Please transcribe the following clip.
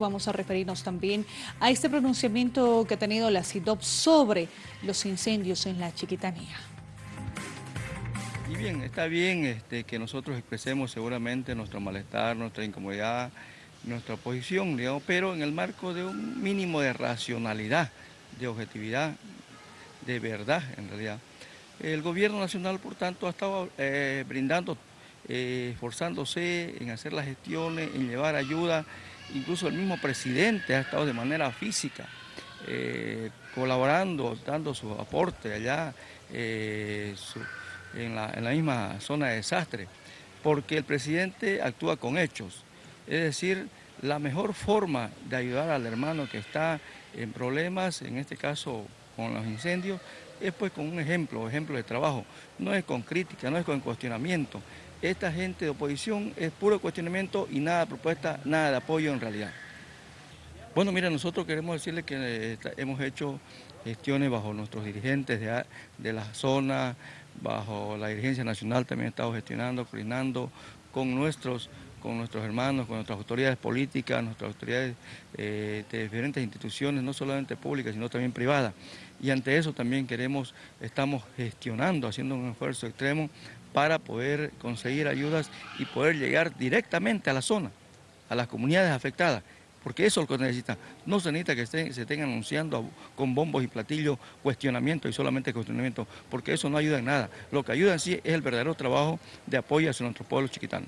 Vamos a referirnos también a este pronunciamiento que ha tenido la CIDOP sobre los incendios en la Chiquitanía. Y bien, está bien este, que nosotros expresemos seguramente nuestro malestar, nuestra incomodidad, nuestra posición, digamos, pero en el marco de un mínimo de racionalidad, de objetividad, de verdad en realidad. El gobierno nacional, por tanto, ha estado eh, brindando, eh, esforzándose en hacer las gestiones, en llevar ayuda incluso el mismo presidente ha estado de manera física eh, colaborando, dando su aporte allá eh, en, la, misma zona de desastre, porque el presidente actúa con hechos, es decir, la mejor forma de ayudar al hermano que está en problemas, en este caso con los incendios, es pues con un ejemplo, ejemplo de trabajo, no es con crítica, no es con cuestionamiento, esta gente de oposición es puro cuestionamiento y nada de propuesta, nada de apoyo en realidad. Bueno, mira, nosotros queremos decirle que eh, hemos hecho gestiones bajo nuestros dirigentes de, la zona, bajo la dirigencia nacional también he estado gestionando, coordinando con nuestros, con nuestros hermanos, con nuestras autoridades políticas, nuestras autoridades eh, de diferentes instituciones, no solamente públicas, sino también privadas. Y ante eso también queremos, estamos gestionando, haciendo un esfuerzo extremo para poder conseguir ayudas y poder llegar directamente a la zona, a las comunidades afectadas, porque eso es lo que necesita. No se necesita que se estén anunciando con bombos y platillos cuestionamiento y solamente cuestionamiento, porque eso no ayuda en nada. Lo que ayuda en sí es el verdadero trabajo de apoyo hacia nuestro pueblo chiquitano.